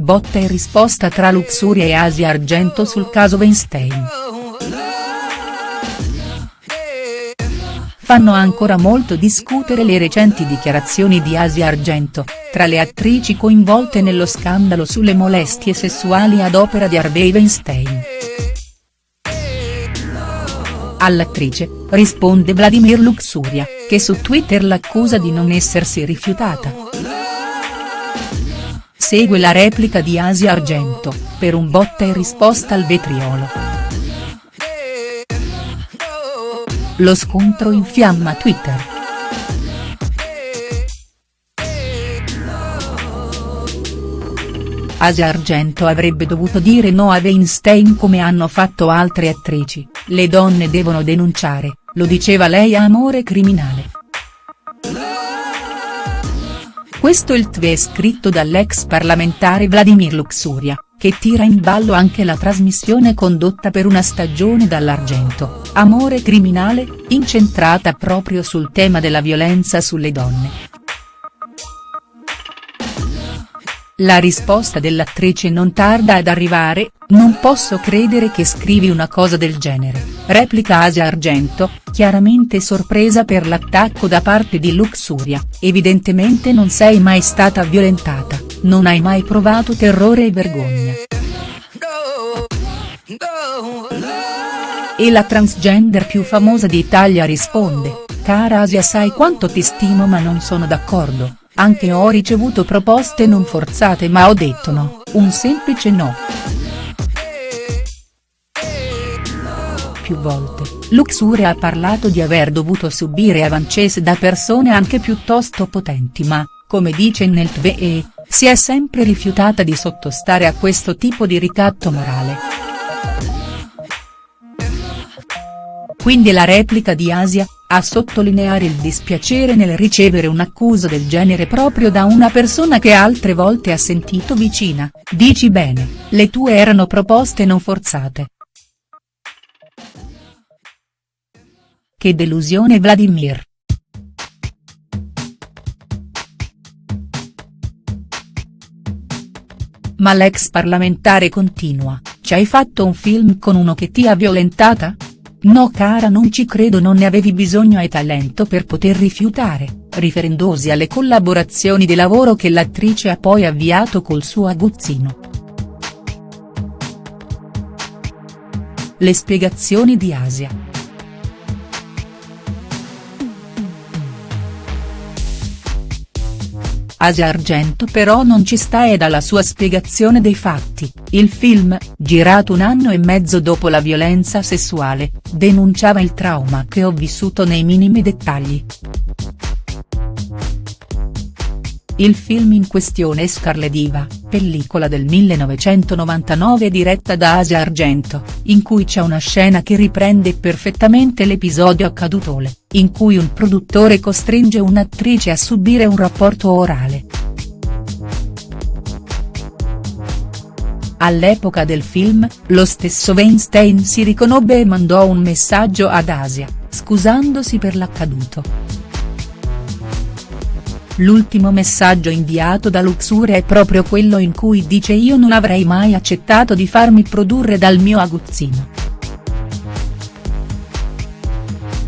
botta e risposta tra Luxuria e Asia Argento sul caso Weinstein. Fanno ancora molto discutere le recenti dichiarazioni di Asia Argento, tra le attrici coinvolte nello scandalo sulle molestie sessuali ad opera di Harvey Weinstein. All'attrice, risponde Vladimir Luxuria, che su Twitter l'accusa di non essersi rifiutata. Segue la replica di Asia Argento, per un botta e risposta al vetriolo. Lo scontro infiamma Twitter. Asia Argento avrebbe dovuto dire no a Weinstein come hanno fatto altre attrici, le donne devono denunciare, lo diceva lei a Amore Criminale. Questo il tweet scritto dall'ex parlamentare Vladimir Luxuria, che tira in ballo anche la trasmissione condotta per una stagione dall'Argento, Amore Criminale, incentrata proprio sul tema della violenza sulle donne. La risposta dell'attrice non tarda ad arrivare, non posso credere che scrivi una cosa del genere, replica Asia Argento, chiaramente sorpresa per l'attacco da parte di Luxuria, evidentemente non sei mai stata violentata, non hai mai provato terrore e vergogna. E la transgender più famosa d'Italia risponde, cara Asia sai quanto ti stimo ma non sono d'accordo, anche ho ricevuto proposte non forzate ma ho detto no, un semplice no. Più volte, Luxuria ha parlato di aver dovuto subire avances da persone anche piuttosto potenti ma, come dice nel TVE, si è sempre rifiutata di sottostare a questo tipo di ricatto morale. Quindi la replica di Asia, a sottolineare il dispiacere nel ricevere un'accusa del genere proprio da una persona che altre volte ha sentito vicina, dici bene, le tue erano proposte non forzate. Che delusione Vladimir. Ma l'ex parlamentare continua, ci hai fatto un film con uno che ti ha violentata?. No cara non ci credo non ne avevi bisogno e talento per poter rifiutare, riferendosi alle collaborazioni di lavoro che l'attrice ha poi avviato col suo aguzzino. Le spiegazioni di Asia. Asia Argento però non ci sta e dalla sua spiegazione dei fatti, il film, girato un anno e mezzo dopo la violenza sessuale, denunciava il trauma che ho vissuto nei minimi dettagli. Il film in questione è Scarle Diva, pellicola del 1999 diretta da Asia Argento, in cui c'è una scena che riprende perfettamente l'episodio accadutole, in cui un produttore costringe un'attrice a subire un rapporto orale. All'epoca del film, lo stesso Weinstein si riconobbe e mandò un messaggio ad Asia, scusandosi per l'accaduto. L'ultimo messaggio inviato da Luxure è proprio quello in cui dice io non avrei mai accettato di farmi produrre dal mio aguzzino.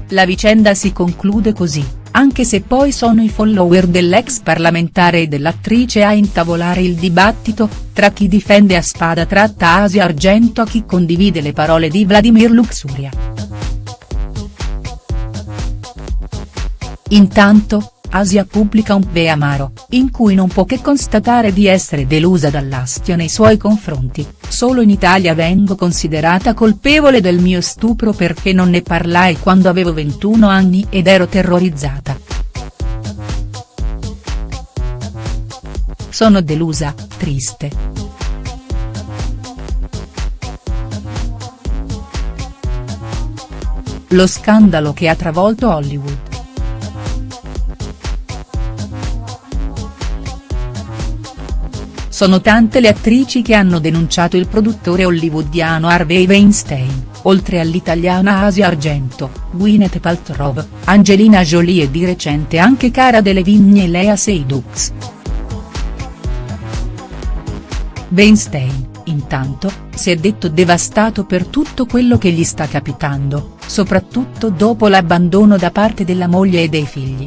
La vicenda si conclude così, anche se poi sono i follower dell'ex parlamentare e dell'attrice a intavolare il dibattito, tra chi difende a spada tratta Asia Argento a chi condivide le parole di Vladimir Luxuria. Intanto, Asia pubblica un ve amaro, in cui non può che constatare di essere delusa dall'astio nei suoi confronti, solo in Italia vengo considerata colpevole del mio stupro perché non ne parlai quando avevo 21 anni ed ero terrorizzata. Sono delusa, triste. Lo scandalo che ha travolto Hollywood. Sono tante le attrici che hanno denunciato il produttore hollywoodiano Harvey Weinstein, oltre all'italiana Asia Argento, Gwyneth Paltrow, Angelina Jolie e di recente anche Cara Delevingne e Lea Seydoux. Weinstein, intanto, si è detto devastato per tutto quello che gli sta capitando, soprattutto dopo l'abbandono da parte della moglie e dei figli.